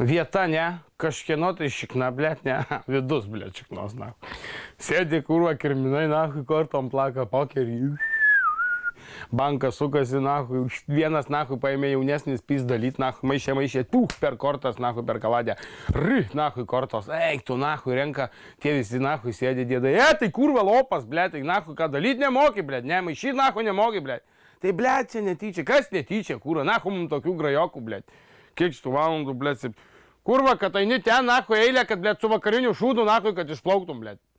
Vieta, ne, kažkieno tai šikna, blėt, ne, vidus, blėt, šiknos, na. Sėdi kurva kirminai, na, kortom plaka pokerį. Bankas sukasi, na, vienas, na, paėmė jaunesnis pys dalyt, na, maišė, maišė, pūk, per kortas, na, per kavadę. Ry, na, kortos, eik, tu, na, renka, tie visi, na, sėdi dėdai. E, tai kurva lopas, blėt, tai, na, ką dalyt nemoki, blėt, ne, maišy, na, nemoki, blėt. Tai, blėt, čia netyčia, kas netyčia, kurva, na, mums tokių grajokų, blėt. Kiek šitų valandų, blėt, Kurva, kad eini ten, nahu, eilė, kad, blėt, su vakariniu šūdu, nahu, kad išplauktum, blėt.